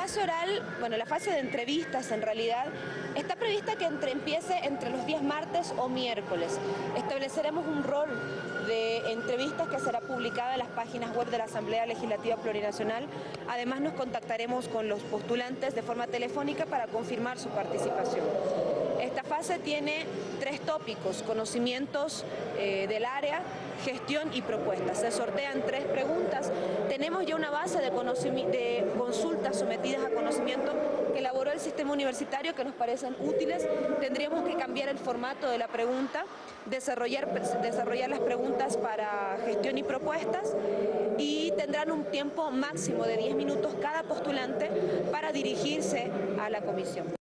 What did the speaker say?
fase oral, bueno, la fase de entrevistas en realidad, está prevista que entre, empiece entre los días martes o miércoles. Estableceremos un rol de entrevistas que será publicada en las páginas web de la Asamblea Legislativa Plurinacional. Además nos contactaremos con los postulantes de forma telefónica para confirmar su participación. Esta fase tiene tres tópicos, conocimientos eh, del área, gestión y propuestas. Se sortean tres preguntas. Tenemos ya una base de, de consultas sometidas a conocimiento que elaboró el sistema universitario que nos parecen útiles. Tendríamos que cambiar el formato de la pregunta, desarrollar, desarrollar las preguntas para gestión y propuestas y tendrán un tiempo máximo de 10 minutos cada postulante para dirigirse a la comisión.